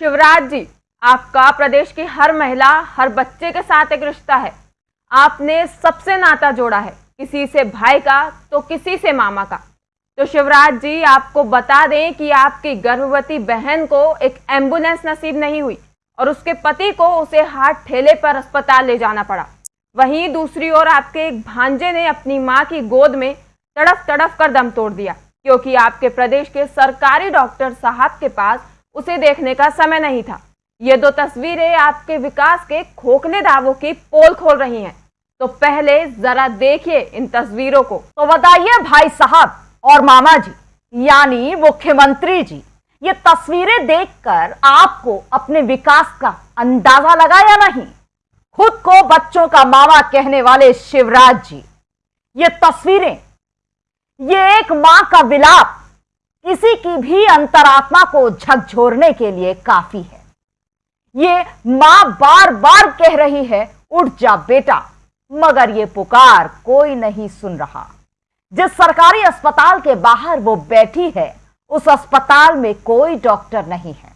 शिवराज जी, आपका प्रदेश की हर महिला, हर बच्चे के साथ एक रिश्ता है। आपने सबसे नाता जोड़ा है, किसी से भाई का तो किसी से मामा का। तो शिवराज जी, आपको बता दें कि आपकी गर्भवती बहन को एक एंबुलेंस नसीब नहीं हुई और उसके पति को उसे हाथ ठेले पर अस्पताल ले जाना पड़ा। वहीं दूसरी ओर आपके एक भांजे ने अपनी माँ की गोद में तड़फ तड़फ कर दम तोड़ दिया, क्योंकि आपके प्रदेश के सरकारी डॉक्टर साहब के पास उसे देखने का समय नहीं था। ये दो तस्वीरें आपके विकास के खोखले दावों की पोल खोल रही हैं। तो पहले जरा देखिए इन तस्वीरों को। तो बताइए भाई साहब और मामा जी, यानी मुख्यमंत्री जी, ये तस्वीरें देखकर आपको अपने विकास का अंदाज़ा लगा या नहीं? खुद को बच्चों का मामा कहने वाले शिवराज जी, ये तस्वीरें, ये एक माँ का विलाप किसी की भी अंतरात्मा को झकझोरने के लिए काफ़ी है। ये माँ बार बार कह रही है, उठ जा बेटा। मगर ये पुकार कोई नहीं सुन रहा। जिस सरकारी अस्पताल के बाहर वो बैठी है, उस अस्पताल में कोई डॉक्टर नहीं है।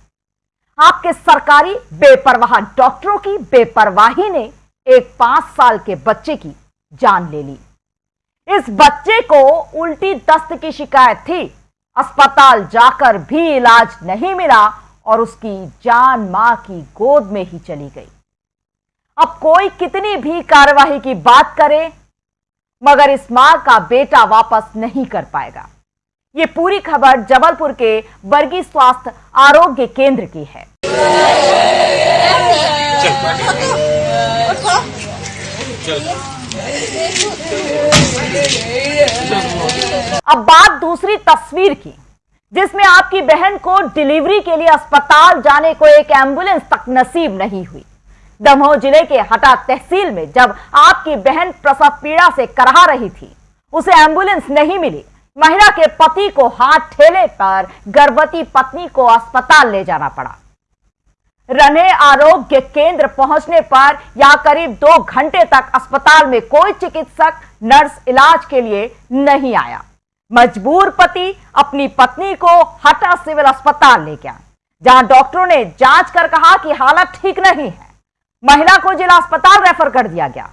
आपके सरकारी बेपरवाह डॉक्टरों की बेपरवाही ने एक पाँच साल के बच्चे की जान ले ली। इस बच्चे को उल्टी दस्त की शिकायत थी। अस्पताल जाकर भी इलाज नहीं मिला और उसकी जान माँ की गोद में ही चली गई। अब कोई कितनी भी कार्यवाही की बात करे मगर इस माँ का बेटा वापस नहीं कर पाएगा। ये पूरी खबर जबलपुर के बर्गी स्वास्थ्य आरोग्य केंद्र की है। अब बात दूसरी तस्वीर की, जिसमें आपकी बहन को डिलीवरी के लिए अस्पताल जाने को एक एंबुलेंस तक नसीब नहीं हुई। दमोह ज़िले के हटा तहसील में जब आपकी बहन प्रसव पीड़ा से करहा रही थी, उसे एंबुलेंस नहीं मिली। महिला के पति को हाथ ठेले पर गर्भवती पत्नी को अस्पताल ले जाना पड़ा। रने आरोग्य केंद्र पहुँचने पर या करीब दो घंटे तक अस्पताल में कोई चिकित्सक, नर्स इलाज के लिए नहीं आया। मजबूर पति अपनी पत्नी को हटा सिविल अस्पताल ले गया जहाँ डॉक्टरों ने जाँच कर कहा कि हालत ठीक नहीं है। महिला को जिला अस्पताल रेफर कर दिया गया।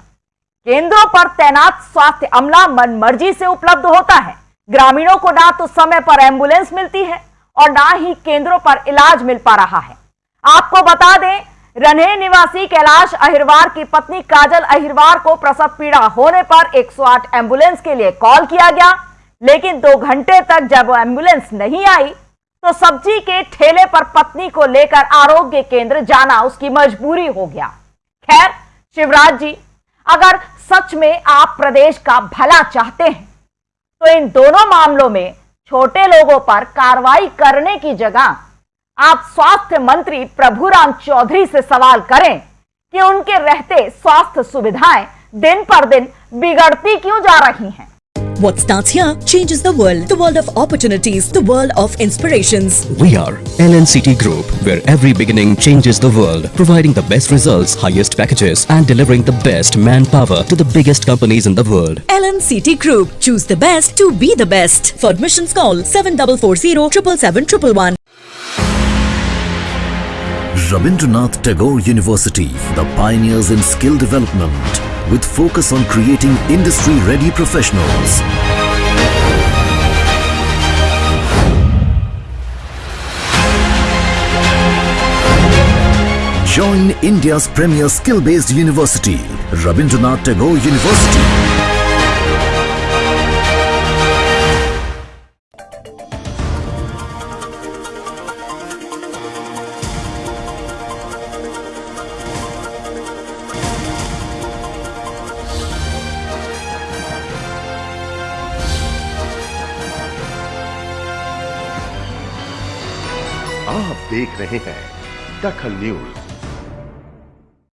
केंद्रों पर तैनात स्वास्थ्य अमला मन मर्ज़ी से उपलब्ध होता है। ग्रामीणों को ना तो समय पर एंबुलेंस मिलती है और ना ही केंद्रों पर इलाज मिल पा रहा है। आपको बता दें रन्हे निवासी कैलाश अहिरवार की पत्नी काजल अहिरवार को प्रसव पीड़ा होने पर 108 एंबुलेंस के लिए कॉल किया गया। लेकिन दो घंटे तक जब एंबुलेंस नहीं आई तो सब्ज़ी के ठेले पर पत्नी को लेकर आरोग्य केंद्र जाना उसकी मजबूरी हो गया। खैर, शिवराज जी, अगर सच में आप प्रदेश का भला चाहते हैं तो इन दोनों मामलों में छोटे लोगों पर कार्रवाई करने की जगह आप स्वास्थ्य मंत्री प्रभुराम चौधरी से सवाल करें कि उनके रहते स्वास्थ्य सुविधाएँ दिन पर दिन बिगड़ती क्यों जा रही हैं What starts here changes the world. The world of opportunities. The world of inspirations. We are LNCT Group, where every beginning changes the world, providing the best results, highest packages, and delivering the best manpower to the biggest companies in the world. LNCT Group. Choose the best to be the best. For admissions call 7440 777 Rabindranath Tagore University, the pioneers in skill development, with focus on creating industry-ready professionals. Join India's premier skill-based university, Rabindranath Tagore University. आप देख रहे हैं दखल news.